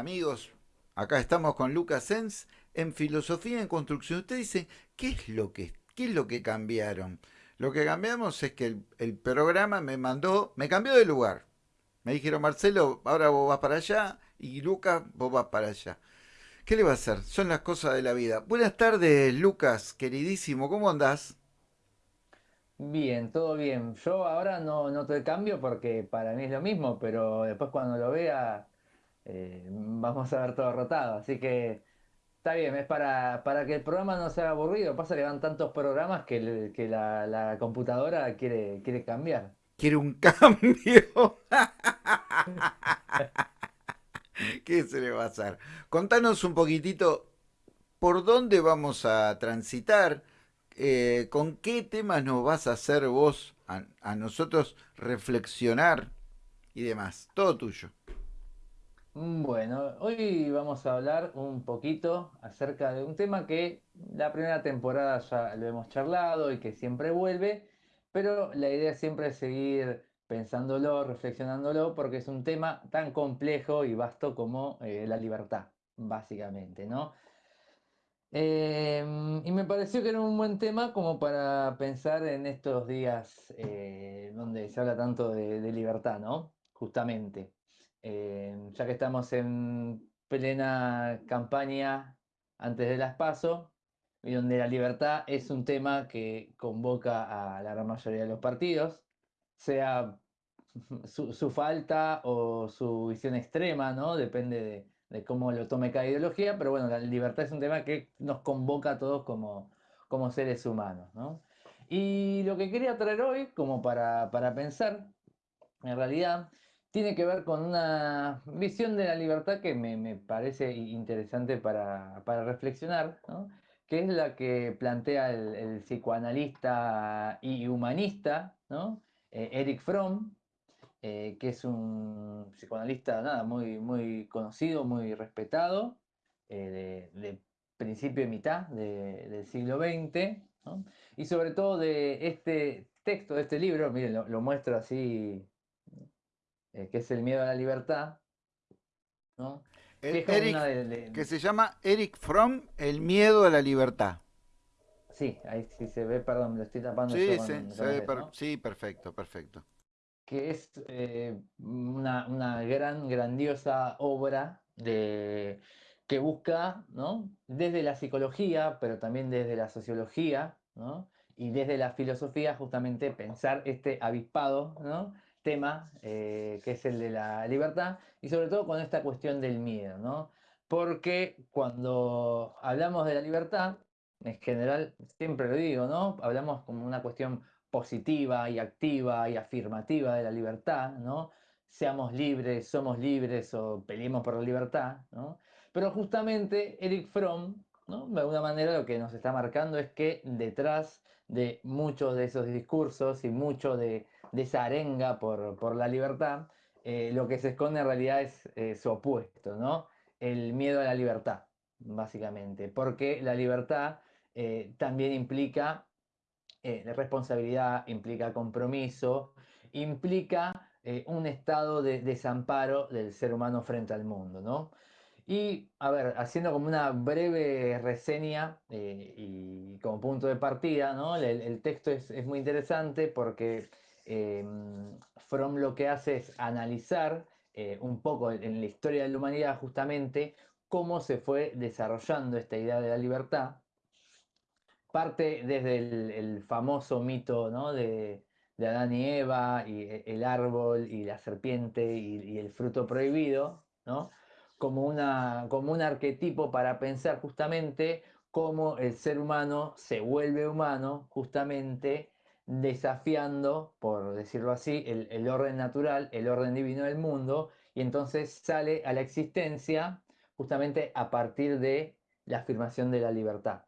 Amigos. Acá estamos con Lucas Sens en Filosofía en Construcción. Usted dice, ¿qué es lo que, qué es lo que cambiaron? Lo que cambiamos es que el, programa me mandó, me cambió de lugar. Me dijeron, Marcelo, ahora vos vas para allá y Lucas, vos vas para allá. ¿Qué le va a hacer? Son las cosas de la vida. Buenas tardes, Lucas, queridísimo, ¿cómo andás? Bien, todo bien. Yo ahora no noto el cambio porque para mí es lo mismo, pero después cuando lo vea eh, vamos a ver todo rotado. Así que está bien, es para, para que el programa no sea aburrido. Pasa que van tantos programas que, que la, computadora quiere, quiere cambiar. Quiero un cambio. ¿Qué se le va a hacer? Contanos un poquitito por dónde vamos a transitar, eh, con qué temas nos vas a hacer vos a nosotros reflexionar y demás. Todo tuyo. Mm, Bueno, hoy vamos a hablar un poquito acerca de un tema que la primera temporada ya lo hemos charlado y que siempre vuelve, pero la idea siempre es seguir pensándolo, reflexionándolo, porque es un tema tan complejo y vasto como eh, la libertad, básicamente, ¿no? Em, y me pareció que era un buen tema como para pensar en estos días eh, donde se habla tanto de, de libertad, ¿no? Justamente. Em, ya que estamos en plena campaña antes de las PASO, y donde la libertad es un tema que convoca a la gran mayoría de los partidos, sea su, falta o su visión extrema, ¿no? Depende de, de cómo lo tome cada ideología, pero bueno, la libertad es un tema que nos convoca a todos como, como seres humanos, ¿no? Y lo que quería traer hoy, como para, para pensar, en realidad, tiene que ver con una visión de la libertad que me, me parece interesante para, para reflexionar, ¿no? que es la que plantea el, el psicoanalista y humanista, ¿no? Eh, Eric Fromm, eh, que es un psicoanalista nada, muy, muy conocido, muy respetado, eh, de, de principio y mitad de- del siglo XX, ¿no? y sobre todo de este texto, de este libro, miren, lo, lo muestro así, eh, que es El miedo a la libertad, ¿no? El Eric, de, de- que se llama Eric Fromm, El miedo a la libertad. Sí, ahí sí se ve, perdón, me lo estoy tapando Sí, con, sí, con se sí, perfecto, perfecto. que es eh, una, una gran, grandiosa obra de, que busca, ¿no? desde la psicología, pero también desde la sociología, ¿no? y desde la filosofía, justamente pensar este avispado ¿no? Tema eh, que es el de la libertad, y sobre todo con esta cuestión del miedo, ¿no? Porque cuando hablamos de la libertad, en general, siempre lo digo, ¿no? Hablamos como una cuestión positiva y activa y afirmativa de la libertad, ¿no? Seamos libres, somos libres o peleemos por la libertad, ¿no? Pero justamente Eric Fromm, De alguna manera lo que nos está marcando es que detrás de muchos de esos discursos y mucho de, de esa arenga por, por la libertad, eh, lo que se esconde en realidad es eh, su opuesto, ¿no? El miedo a la libertad, básicamente, porque la libertad eh, también implica responsabilidad, implica compromiso, implica un estado de desamparo del ser humano frente al mundo, ¿no? Y, a ver, haciendo como una breve reseña eh, y como punto de partida, ¿no? El, texto es, es muy interesante porque eh, Fromm lo que hace es analizar eh, un poco en la historia de la humanidad justamente cómo se fue desarrollando esta idea de la libertad parte desde el, famoso mito ¿no? de, de Adán y Eva, y e- el árbol, y la serpiente, y, y el fruto prohibido, ¿no? Como, una, como un arquetipo para pensar justamente cómo el ser humano se vuelve humano justamente desafiando, por decirlo así, el, el orden natural, el orden divino del mundo, y entonces sale a la existencia justamente a partir de la afirmación de la libertad.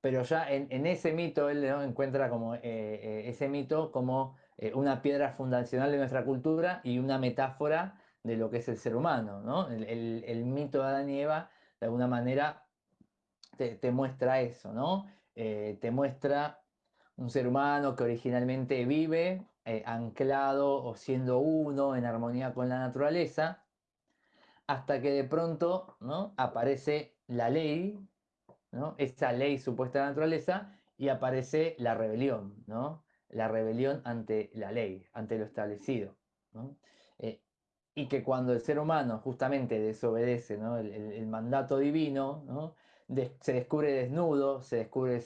Pero ya en, ese mito él encuentra como eh, eh, ese mito como eh, una piedra fundacional de nuestra cultura y una metáfora de lo que es el ser humano, ¿no? El, mito de Adán y Eva, de alguna manera, te, muestra eso, ¿no? Eh, te muestra un ser humano que originalmente vive eh, anclado o siendo uno en armonía con la naturaleza, hasta que de pronto ¿no? aparece la ley, ¿no? esa ley supuesta de naturaleza, y aparece la rebelión, ¿no? la rebelión ante la ley, ante lo establecido. Eh, y que cuando el ser humano justamente desobedece el, mandato divino, se descubre desnudo, se descubre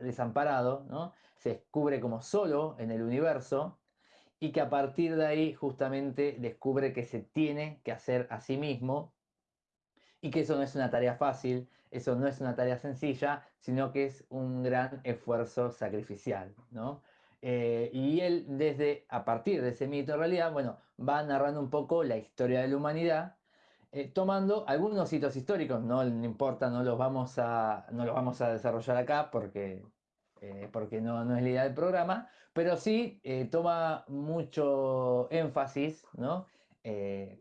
desamparado, se descubre como solo en el universo y que a partir de ahí justamente descubre que se tiene que hacer a sí mismo y que eso no es una tarea fácil, eso no es una tarea sencilla, sino que es un gran esfuerzo sacrificial, ¿no? Eh, y él desde, a partir de ese mito en realidad, bueno, va narrando un poco la historia de la humanidad, eh, tomando algunos hitos históricos, no, importa, no los vamos a, no los vamos a desarrollar acá porque, eh, porque no, no, es la idea del programa, pero sí toma mucho énfasis, ¿no?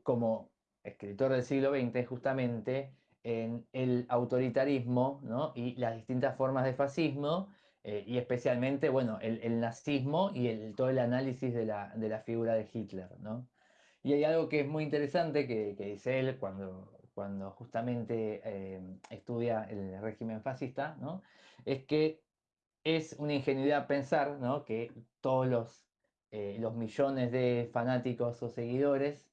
como escritor del siglo XX justamente, en el autoritarismo ¿no? y las distintas formas de fascismo, eh, y especialmente, bueno, el, nazismo y el, todo el análisis de la, de la, figura de Hitler, ¿no? Y hay algo que es muy interesante que, que dice él cuando, cuando justamente eh, estudia el régimen fascista, ¿no? Es que es una ingenuidad pensar, ¿no? Que todos los, eh, los millones de fanáticos o seguidores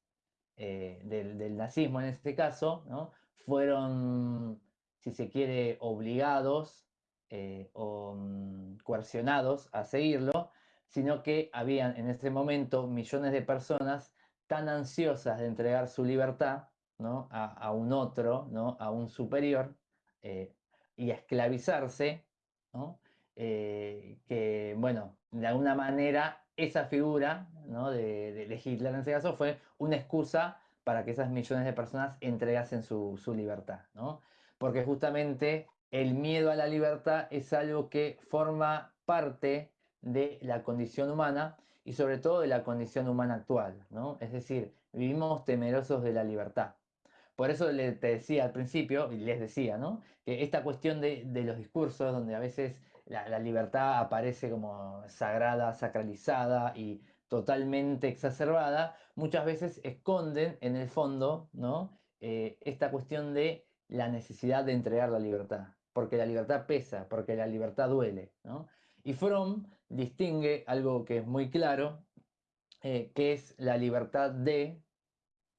del, del, nazismo en este caso, ¿no? Fueron, si se quiere, obligados eh, o mm, coercionados a seguirlo, sino que habían en ese momento millones de personas tan ansiosas de entregar su libertad ¿no? a, un otro, ¿no? a un superior, eh, y a esclavizarse, ¿no? Eh, que, bueno, de alguna manera esa figura ¿no? de, de, Hitler en ese caso fue una excusa para que esas millones de personas entregasen su, su libertad, porque justamente el miedo a la libertad es algo que forma parte de la condición humana y sobre todo de la condición humana actual, ¿no? Es decir, vivimos temerosos de la libertad. Por eso le, te decía al principio, y les decía, ¿no? Que esta cuestión de, los discursos, donde a veces la, libertad aparece como sagrada, sacralizada y totalmente exacerbada, muchas veces esconden en el fondo, ¿no? Eh, esta cuestión de la necesidad de entregar la libertad porque la libertad pesa, porque la libertad duele. Y Fromm distingue algo que es muy claro, eh, que es la libertad de,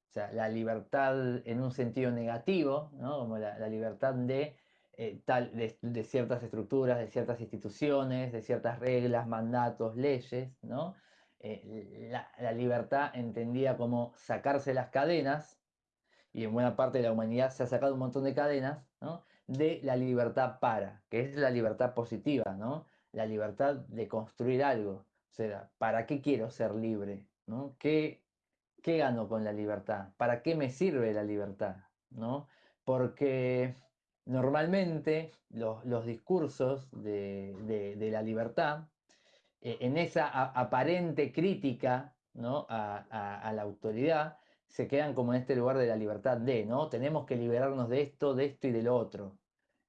o sea, la libertad en un sentido negativo, como la, libertad de, eh, tal, de, ciertas estructuras, de ciertas instituciones, de ciertas reglas, mandatos, leyes, ¿no? Eh, la, libertad entendida como sacarse las cadenas, y en buena parte de la humanidad se ha sacado un montón de cadenas, ¿no? De la libertad para, que es la libertad positiva, ¿no? La libertad de construir algo. O sea, ¿para qué quiero ser libre? ¿no? ¿Qué, ¿Qué gano con la libertad? ¿Para qué me sirve la libertad? ¿no? Porque normalmente los, los discursos de, de, la libertad, eh, en esa aparente crítica ¿no? a, a la autoridad, se quedan como en este lugar de la libertad de, ¿no? Tenemos que liberarnos de esto, de esto y de lo otro.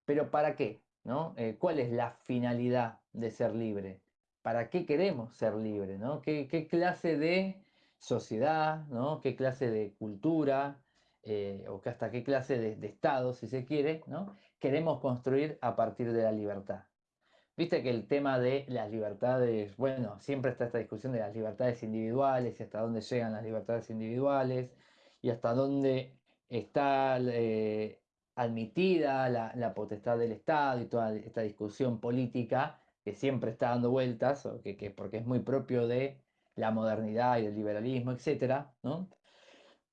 Pero ¿para qué? ¿no? Eh, ¿Cuál es la finalidad de ser libre? ¿Para qué queremos ser libres? ¿no? ¿Qué, clase de sociedad, ¿no? qué clase de cultura, eh, o hasta qué clase de, de, Estado, si se quiere, ¿no? queremos construir a partir de la libertad? Viste que el tema de las libertades, bueno, siempre está esta discusión de las libertades individuales y hasta dónde llegan las libertades individuales y hasta dónde está eh, admitida la, potestad del Estado y toda esta discusión política que siempre está dando vueltas, que, porque es muy propio de la modernidad y del liberalismo, etc. ¿no?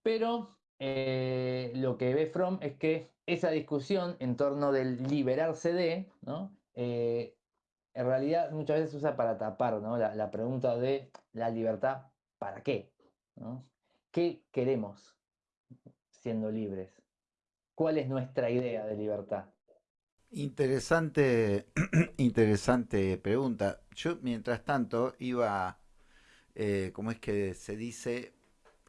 Pero eh, lo que ve Fromm es que esa discusión en torno del liberarse de, ¿no? Eh, en realidad muchas veces se usa para tapar la, pregunta de la libertad, ¿para qué? ¿Qué queremos siendo libres? ¿Cuál es nuestra idea de libertad? Interesante, interesante pregunta. Yo, mientras tanto, iba, eh, ¿cómo es que se dice?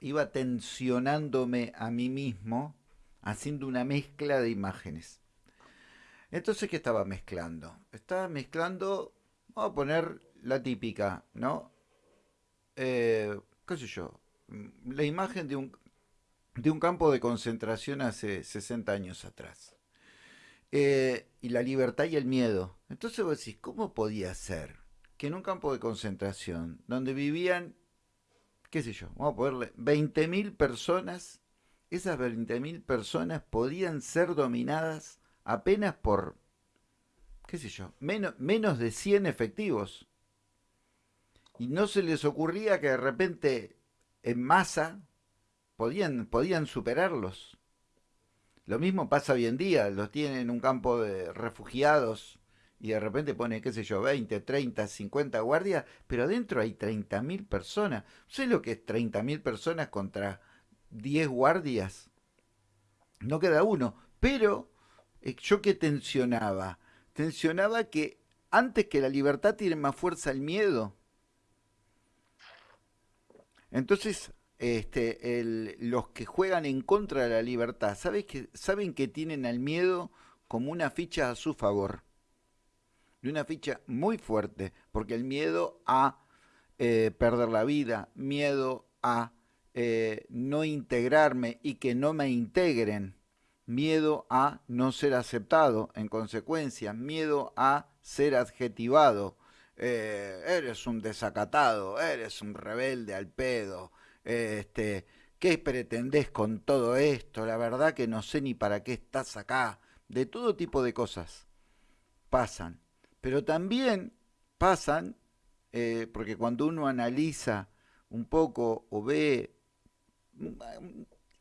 Iba tensionándome a mí mismo, haciendo una mezcla de imágenes. Entonces, ¿qué estaba mezclando? Estaba mezclando, vamos a poner la típica, ¿no? Eh, ¿Qué sé yo? La imagen de un, de un campo de concentración hace 60 años atrás. Eh, y la libertad y el miedo. Entonces vos decís, ¿cómo podía ser que en un campo de concentración donde vivían, qué sé yo, vamos a ponerle 20.000 personas, esas 20.000 personas podían ser dominadas apenas por, qué sé yo, menos, menos de 100 efectivos? Y no se les ocurría que de repente en masa podían, podían superarlos. Lo mismo pasa hoy en día, los tienen en un campo de refugiados y de repente pone, qué sé yo, 20, 30, 50 guardias, pero adentro hay 30.000 personas. ¿Sé lo que es 30.000 personas contra 10 guardias? No queda uno, pero yo que tensionaba, tensionaba que antes que la libertad tiene más fuerza el miedo. Entonces, este, los que juegan en contra de la libertad, ¿sabes saben que tienen al miedo como una ficha a su favor. Y una ficha muy fuerte, porque el miedo a eh, perder la vida, miedo a eh, no integrarme y que no me integren, miedo a no ser aceptado en consecuencia, miedo a ser adjetivado. Eh, eres un desacatado, eres un rebelde al pedo, este, ¿qué pretendés con todo esto? La verdad que no sé ni para qué estás acá. De todo tipo de cosas pasan. Pero también pasan, eh, porque cuando uno analiza un poco o ve,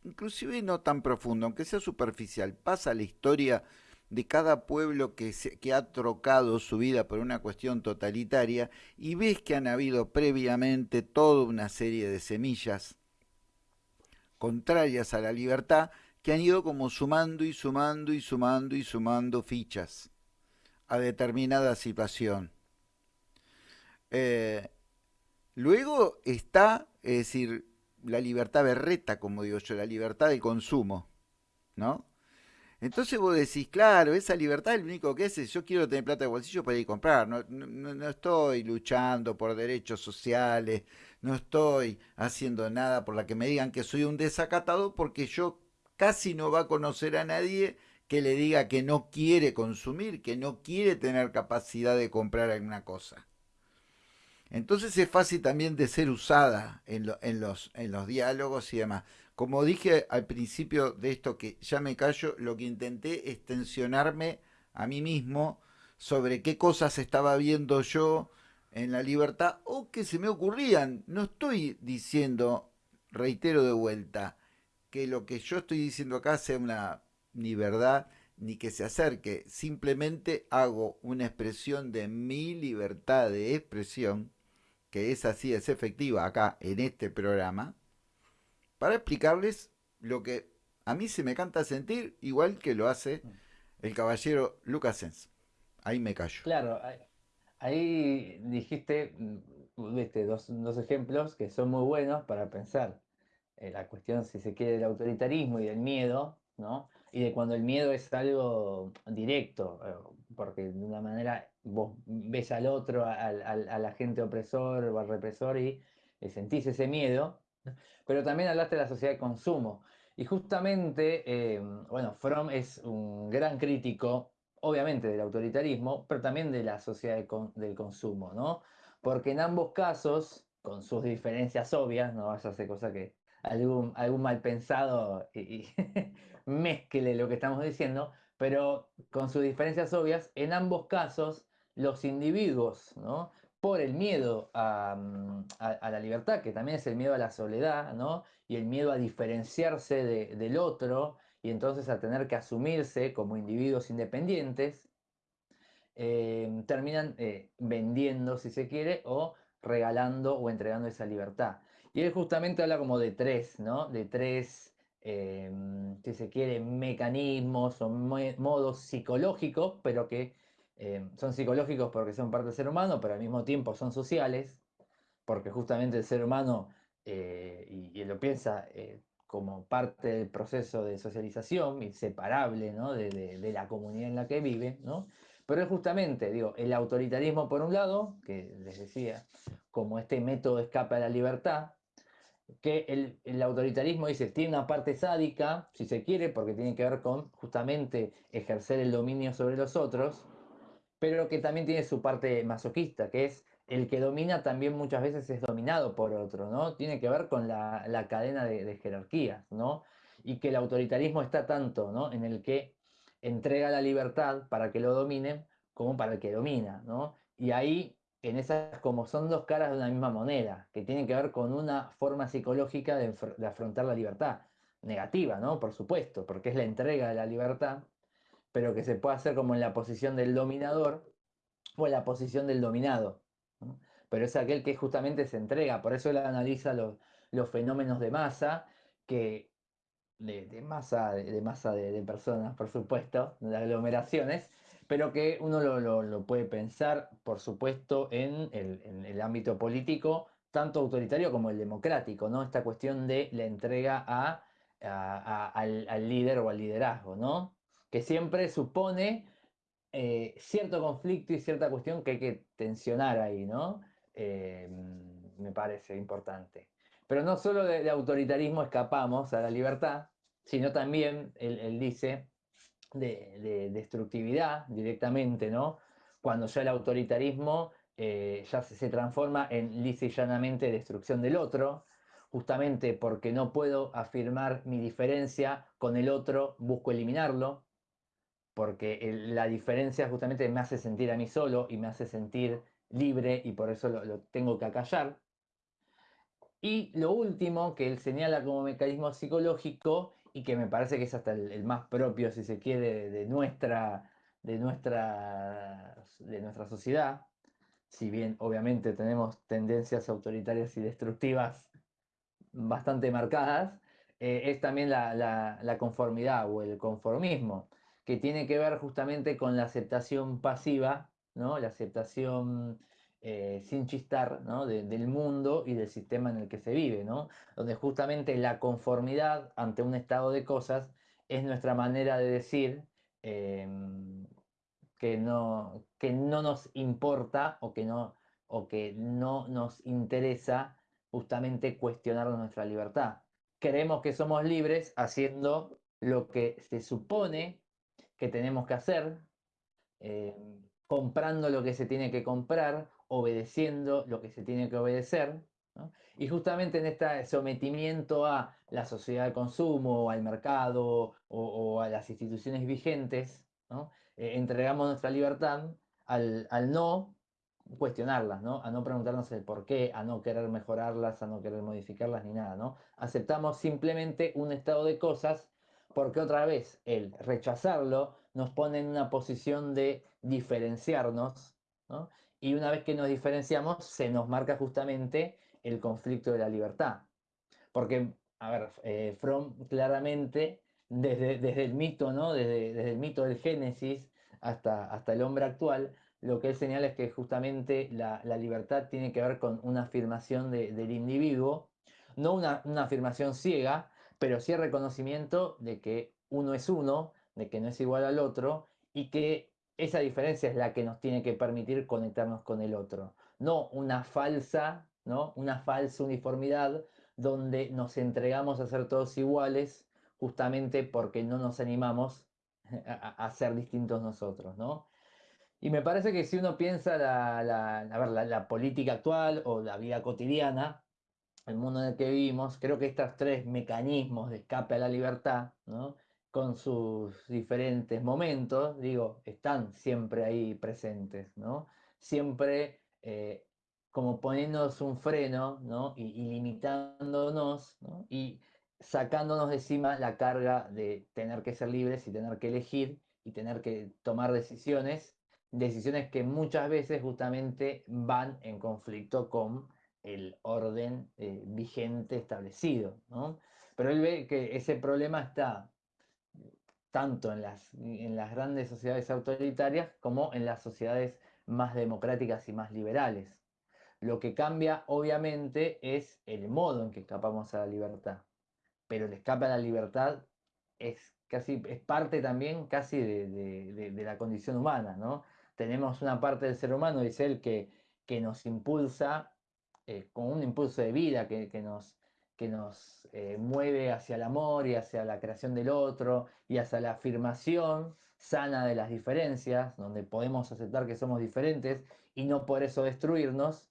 inclusive no tan profundo, aunque sea superficial, pasa la historia de cada pueblo que, ha trocado su vida por una cuestión totalitaria y ves que han habido previamente toda una serie de semillas contrarias a la libertad que han ido como sumando y sumando y sumando y sumando fichas a determinada situación. Eh, luego está, es decir, la libertad berreta, como digo yo, la libertad de consumo, ¿no? Entonces vos decís, claro, esa libertad es lo único que es, yo quiero tener plata de bolsillo para ir a comprar, no, no, estoy luchando por derechos sociales, no estoy haciendo nada por la que me digan que soy un desacatado porque yo casi no va a conocer a nadie que le diga que no quiere consumir, que no quiere tener capacidad de comprar alguna cosa. Entonces es fácil también de ser usada en, en, los, en los diálogos y demás. Como dije al principio de esto que ya me callo, lo que intenté es tensionarme a mí mismo sobre qué cosas estaba viendo yo en la libertad o que se me ocurrían. No estoy diciendo, reitero de vuelta, que lo que yo estoy diciendo acá sea una ni verdad ni que se acerque. Simplemente hago una expresión de mi libertad de expresión, que es así, es efectiva acá en este programa para explicarles lo que a mí se me canta sentir, igual que lo hace el caballero Lucas Sens. Ahí me callo. Claro, ahí dijiste mm, dos, dos, ejemplos que son muy buenos para pensar en la cuestión, si se quiere, del autoritarismo y del miedo, ¿no? Y de cuando el miedo es algo directo, eh, porque de una manera vos ves al otro, al, al, agente opresor o al represor y sentís ese miedo, pero también hablaste de la sociedad de consumo. Y justamente, eh, bueno, Fromm es un gran crítico, obviamente, del autoritarismo, pero también de la sociedad del consumo, ¿no? Porque en ambos casos, con sus diferencias obvias, no vaya a ser cosa que algún, algún mal pensado y, mezcle lo que estamos diciendo, pero con sus diferencias obvias, en ambos casos, los individuos, ¿no? por el miedo mm, a, la libertad, que también es el miedo a la soledad, ¿no? Y el miedo a diferenciarse del otro y entonces a tener que asumirse como individuos independientes, eh, terminan eh, vendiendo, si se quiere, o regalando o entregando esa libertad. Y él justamente habla como de tres, ¿no? De tres, eh, si se quiere, mecanismos o modos psicológicos, pero que eh, son psicológicos porque son parte del ser humano, pero al mismo tiempo son sociales, porque justamente el ser humano, eh, y, lo piensa eh, como parte del proceso de socialización, inseparable de, la comunidad en la que vive, ¿no? pero es justamente, digo, el autoritarismo por un lado, que les decía, como este método de escape a la libertad, que el, autoritarismo dice, tiene una parte sádica, si se quiere, porque tiene que ver con justamente ejercer el dominio sobre los otros, pero que también tiene su parte masoquista, que es el que domina también muchas veces es dominado por otro, ¿no? Tiene que ver con la, cadena de, jerarquías, ¿no? Y que el autoritarismo está tanto, ¿no? En el que entrega la libertad para que lo dominen como para el que domina, ¿no? Y ahí en esas como son dos caras de una misma moneda, que tienen que ver con una forma psicológica de, afrontar la libertad. Negativa, ¿no? Por supuesto, porque es la entrega de la libertad, pero que se puede hacer como en la posición del dominador o en la posición del dominado. Pero es aquel que justamente se entrega, por eso él analiza los, fenómenos de masa, que de, masa, de, masa de, personas, por supuesto, de aglomeraciones, pero que uno lo, puede pensar, por supuesto, en el, ámbito político, tanto autoritario como el democrático, ¿no? Esta cuestión de la entrega a, al, líder o al liderazgo, ¿no? Que siempre supone eh, cierto conflicto y cierta cuestión que hay que tensionar ahí, ¿no? Eh, me parece importante. Pero no solo de, autoritarismo escapamos a la libertad, sino también, él dice, de, destructividad directamente, ¿no? Cuando ya el autoritarismo eh, ya se, transforma en lisa y llanamente destrucción del otro, justamente porque no puedo afirmar mi diferencia con el otro, busco eliminarlo, porque la diferencia justamente me hace sentir a mí solo y me hace sentir libre y por eso lo tengo que acallar. Y lo último que él señala como mecanismo psicológico y que me parece que es hasta el, más propio, si se quiere, de nuestra, de, nuestra, de nuestra sociedad, si bien obviamente tenemos tendencias autoritarias y destructivas bastante marcadas, eh, es también la, la, conformidad o el conformismo, que tiene que ver justamente con la aceptación pasiva, ¿no? la aceptación eh, sin chistar del mundo y del sistema en el que se vive, ¿no? donde justamente la conformidad ante un estado de cosas es nuestra manera de decir em, que, no, que no nos importa o que no, o que no nos interesa justamente cuestionar nuestra libertad. Creemos que somos libres haciendo lo que se supone que tenemos que hacer, em, comprando lo que se tiene que comprar obedeciendo lo que se tiene que obedecer. Y justamente en este sometimiento a la sociedad de consumo, al mercado o, a las instituciones vigentes, eh, entregamos nuestra libertad al, no cuestionarlas, ¿no? a no preguntarnos el por qué, a no querer mejorarlas, a no querer modificarlas ni nada. ¿no? Aceptamos simplemente un estado de cosas porque otra vez el rechazarlo nos pone en una posición de diferenciarnos ¿no? y una vez que nos diferenciamos se nos marca justamente el conflicto de la libertad. Porque, a ver, eh, Fromm claramente, desde, desde el mito, ¿no? Desde, desde, el mito del Génesis hasta, hasta el hombre actual, lo que él señala es que justamente la, la libertad tiene que ver con una afirmación del individuo, no una, una afirmación ciega, pero sí el reconocimiento de que uno es uno, de que no es igual al otro y que esa diferencia es la que nos tiene que permitir conectarnos con el otro, no una falsa, ¿no? Una falsa uniformidad donde nos entregamos a ser todos iguales justamente porque no nos animamos a, ser distintos nosotros, ¿no? Y me parece que si uno piensa la, la política actual o la vida cotidiana, el mundo en el que vivimos, creo que estos tres mecanismos de escape a la libertad, ¿no? con sus diferentes momentos, digo, están siempre ahí presentes, ¿no? Siempre eh, como poniéndonos un freno, ¿no? Y, limitándonos, Y sacándonos de encima la carga de tener que ser libres y tener que elegir y tener que tomar decisiones, decisiones que muchas veces justamente van en conflicto con el orden eh, vigente establecido, ¿no? Pero él ve que ese problema está tanto en las, en las grandes sociedades autoritarias como en las sociedades más democráticas y más liberales. Lo que cambia, obviamente, es el modo en que escapamos a la libertad. Pero el escape a la libertad es, casi, es parte también casi de, la condición humana, ¿no? Tenemos una parte del ser humano, dice él, que, que nos impulsa, eh, con un impulso de vida, que, nos, que nos eh, mueve hacia el amor y hacia la creación del otro y hacia la afirmación sana de las diferencias, donde podemos aceptar que somos diferentes y no por eso destruirnos.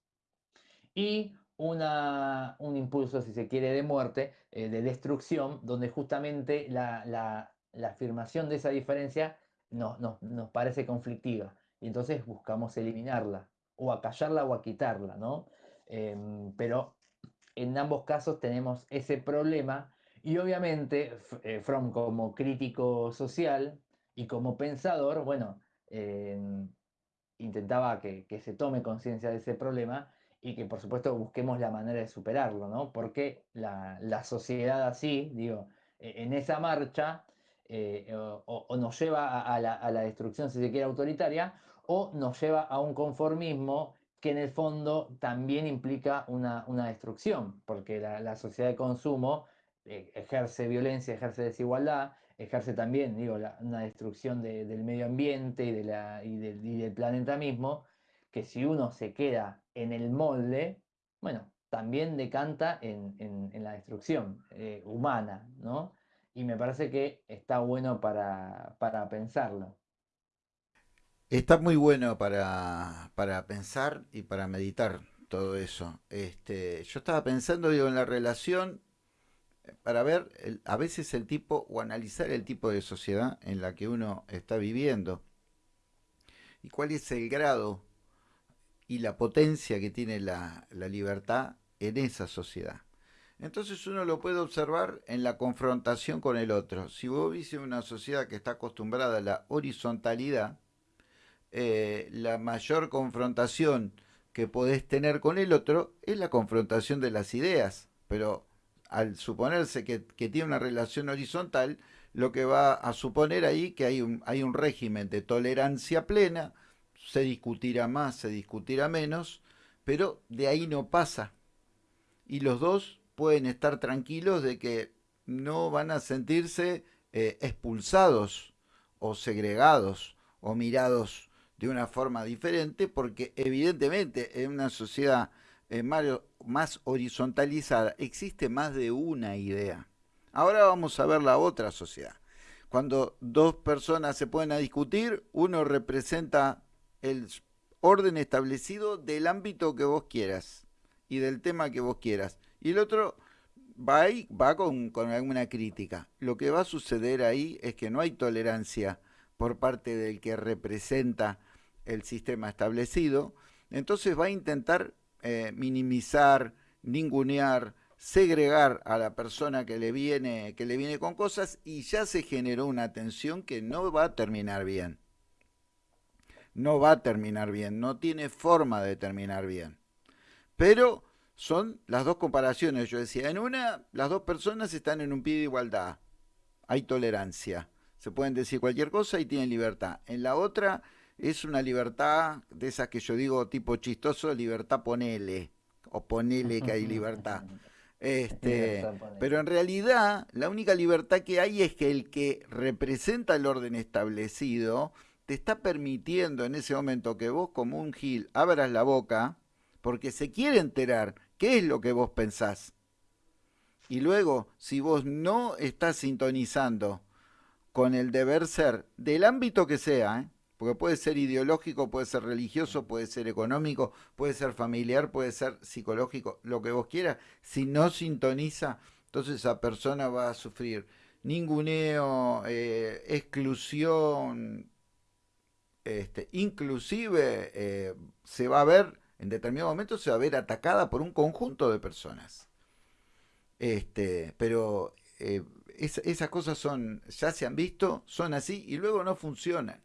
Y una, un impulso, si se quiere, de muerte, eh, de destrucción, donde justamente la, afirmación de esa diferencia nos, nos, parece conflictiva. Y entonces buscamos eliminarla, o acallarla o quitarla, ¿no? Em, pero en ambos casos tenemos ese problema y obviamente eh, Fromm como crítico social y como pensador, bueno, em, intentaba que, se tome conciencia de ese problema y que por supuesto busquemos la manera de superarlo, ¿no? Porque la, la sociedad así, digo, e, en esa marcha eh, o, nos lleva a, la, a, la, destrucción, si se quiere, autoritaria, o nos lleva a un conformismo que en el fondo también implica una, una destrucción, porque la, la, sociedad de consumo eh, ejerce violencia, ejerce desigualdad, ejerce también, digo, una destrucción del medio ambiente y, la, y, del planeta mismo, que si uno se queda en el molde, bueno, también decanta en, la destrucción eh, humana, ¿no? Y me parece que está bueno para, pensarlo. Está muy bueno para, pensar y para meditar todo eso. Este, yo estaba pensando digo, en la relación eh, para ver a veces el tipo o analizar el tipo de sociedad en la que uno está viviendo y cuál es el grado y la potencia que tiene la, libertad en esa sociedad. Entonces uno lo puede observar en la confrontación con el otro. Si vos viste una sociedad que está acostumbrada a la horizontalidad, eh, la mayor confrontación que podés tener con el otro es la confrontación de las ideas. Pero al suponerse que, tiene una relación horizontal, lo que va a suponer ahí que hay un, hay un régimen de tolerancia plena, se discutirá más, se discutirá menos, pero de ahí no pasa. Y los dos pueden estar tranquilos de que no van a sentirse eh, expulsados o segregados o mirados de una forma diferente, porque evidentemente en una sociedad eh, más horizontalizada existe más de una idea. Ahora vamos a ver la otra sociedad. Cuando dos personas se pueden a discutir, uno representa el orden establecido del ámbito que vos quieras y del tema que vos quieras. Y el otro va ahí, va con, con alguna crítica. Lo que va a suceder ahí es que no hay tolerancia por parte del que representa el sistema establecido. Entonces va a intentar eh, minimizar, ningunear, segregar a la persona que le viene que le viene con cosas y ya se generó una tensión que no va a terminar bien no va a terminar bien, no tiene forma de terminar bien. Pero son las dos comparaciones, yo decía, en una las dos personas están en un pie de igualdad, hay tolerancia, se pueden decir cualquier cosa y tienen libertad. En la otra es una libertad de esas que yo digo tipo chistoso, libertad ponele, o ponele que hay libertad. Este, pero en realidad la única libertad que hay es que el que representa el orden establecido te está permitiendo en ese momento que vos como un gil abras la boca porque se quiere enterar qué es lo que vos pensás. Y luego, si vos no estás sintonizando con el deber ser del ámbito que sea, ¿eh? porque puede ser ideológico, puede ser religioso, puede ser económico, puede ser familiar, puede ser psicológico, lo que vos quieras, si no sintoniza, entonces esa persona va a sufrir ninguneo, eh, exclusión, este, inclusive eh, se va a ver, en determinado momento se va a ver atacada por un conjunto de personas. Este, pero esas cosas son, ya se han visto, son así y luego no funcionan.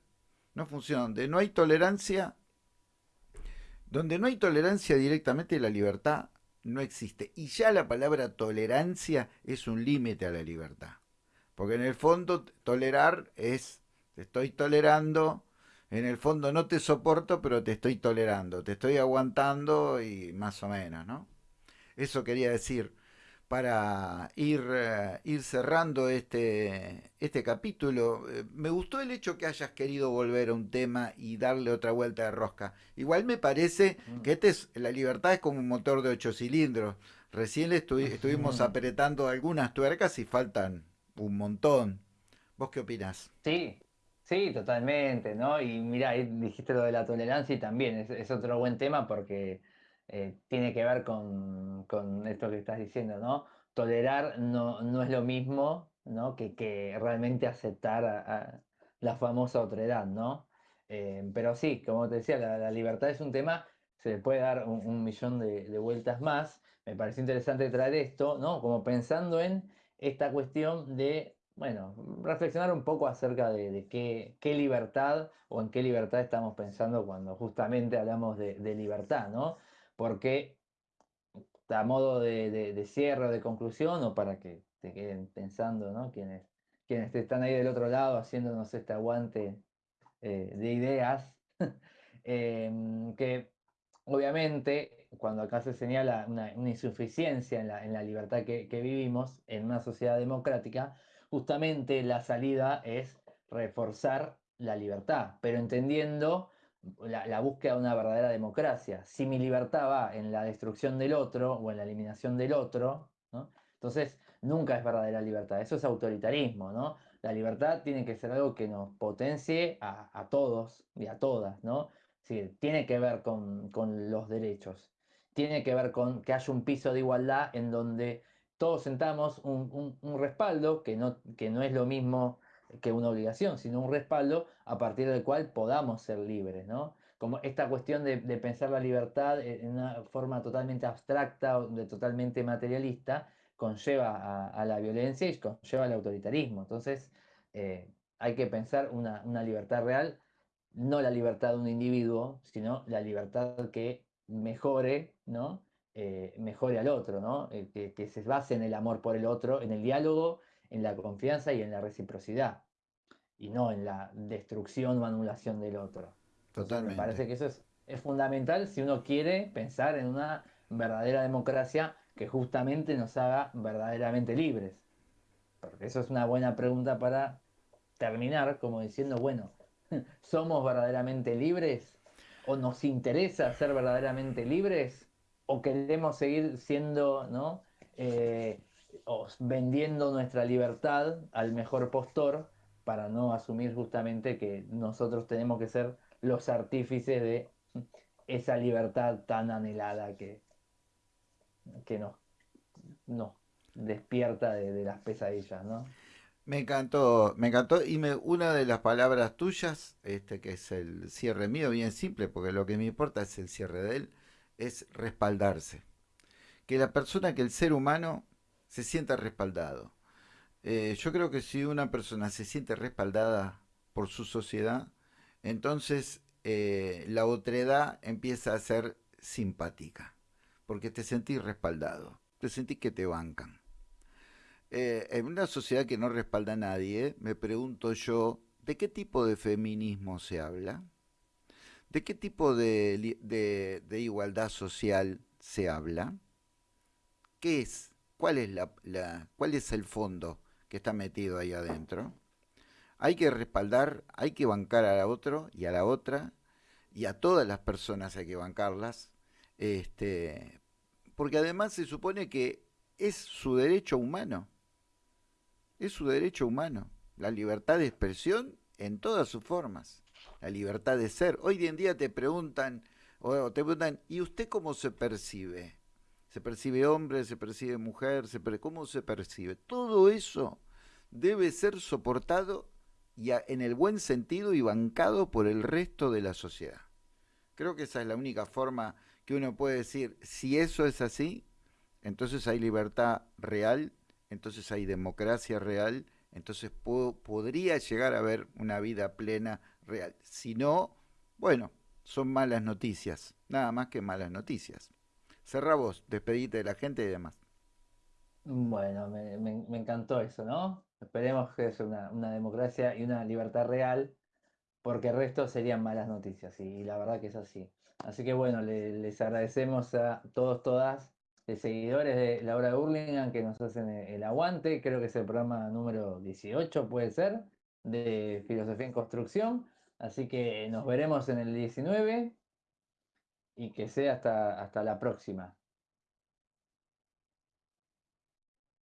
No funcionan. Donde no hay tolerancia, donde no hay tolerancia directamente la libertad no existe. Y ya la palabra tolerancia es un límite a la libertad. Porque en el fondo tolerar es, estoy tolerando en el fondo no te soporto, pero te estoy tolerando, te estoy aguantando y más o menos, ¿no? Eso quería decir para ir, eh, ir cerrando este, este capítulo. Eh, me gustó el hecho que hayas querido volver a un tema y darle otra vuelta de rosca. Igual me parece mm. que este es, la libertad es como un motor de ocho cilindros. Recién estuvimos apretando algunas tuercas y faltan un montón. ¿Vos qué opinás? Sí, sí, totalmente, ¿no? Y mira, dijiste lo de la tolerancia y también es, otro buen tema porque eh, tiene que ver con, esto que estás diciendo, ¿no? Tolerar no, no es lo mismo, ¿no? Que, que realmente aceptar a, la famosa otredad, ¿no? Eh, pero sí, como te decía, la, libertad es un tema, se le puede dar un, millón de, vueltas más. Me pareció interesante traer esto, ¿no? Como pensando en esta cuestión de, bueno, reflexionar un poco acerca de, qué, libertad o en qué libertad estamos pensando cuando justamente hablamos de, libertad, ¿no? Porque a modo de, cierre o de conclusión, o para que te queden pensando, ¿no? Quienes, quienes están ahí del otro lado haciéndonos este aguante eh, de ideas, em, que obviamente cuando acá se señala una, insuficiencia en la, libertad que, vivimos en una sociedad democrática, justamente la salida es reforzar la libertad, pero entendiendo la, búsqueda de una verdadera democracia. Si mi libertad va en la destrucción del otro o en la eliminación del otro, entonces nunca es verdadera libertad, eso es autoritarismo, ¿no? La libertad tiene que ser algo que nos potencie a, todos y a todas, ¿no? tiene que ver con, los derechos, tiene que ver con que haya un piso de igualdad en donde todos sentamos un, respaldo, que no, que no es lo mismo que una obligación, sino un respaldo a partir del cual podamos ser libres, ¿no? Como esta cuestión de, pensar la libertad en una forma totalmente abstracta, o de totalmente materialista, conlleva a, la violencia y conlleva al autoritarismo. Entonces, eh, hay que pensar una, libertad real, no la libertad de un individuo, sino la libertad que mejore, ¿no? Eh, mejore al otro, ¿no? Eh, que, se base en el amor por el otro, en el diálogo, en la confianza y en la reciprocidad, y no en la destrucción o anulación del otro. Totalmente. me parece que eso es, es fundamental si uno quiere pensar en una verdadera democracia que justamente nos haga verdaderamente libres? Porque eso es una buena pregunta para terminar, como diciendo, bueno, ¿somos verdaderamente libres? ¿O nos interesa ser verdaderamente libres? ¿O queremos seguir siendo, ¿no? Eh, vendiendo nuestra libertad al mejor postor para no asumir justamente que nosotros tenemos que ser los artífices de esa libertad tan anhelada que, que nos, no despierta de, las pesadillas, ¿no? Me encantó, me encantó. Y me, una de las palabras tuyas, este que es el cierre mío, bien simple, porque lo que me importa es el cierre de él, es respaldarse. Que la persona, que el ser humano se sienta respaldado. Eh, yo creo que si una persona se siente respaldada por su sociedad, entonces eh, la otredad empieza a ser simpática porque te sentís respaldado, te sentís que te bancan. Eh, en una sociedad que no respalda a nadie, me pregunto yo, ¿de qué tipo de feminismo se habla? ¿De qué tipo de, igualdad social se habla? ¿Qué es? ¿Cuál es, la, ¿Cuál es el fondo que está metido ahí adentro? Hay que respaldar, hay que bancar a la otro y a la otra, y a todas las personas hay que bancarlas, este, porque además se supone que es su derecho humano. Es su derecho humano. La libertad de expresión en todas sus formas. La libertad de ser. Hoy en día te preguntan, o te preguntan, ¿y usted cómo se percibe? ¿Se percibe hombre? ¿Se percibe mujer? Se ¿Cómo se percibe? Todo eso debe ser soportado y en el buen sentido y bancado por el resto de la sociedad. Creo que esa es la única forma que uno puede decir, si eso es así, entonces hay libertad real, entonces hay democracia real, entonces podría llegar a haber una vida plena real. Si no, bueno, son malas noticias, nada más que malas noticias. Cerra vos, despedite de la gente y demás. Bueno, me, encantó eso, ¿no? Esperemos que es una, democracia y una libertad real, porque el resto serían malas noticias, y la verdad que es así. Así que bueno, les agradecemos a todos, todas, de seguidores de la obra de Burlingame que nos hacen el aguante. Creo que es el programa número 18, puede ser, de Filosofía en Construcción. Así que nos veremos en el 19 y que sea hasta, hasta la próxima.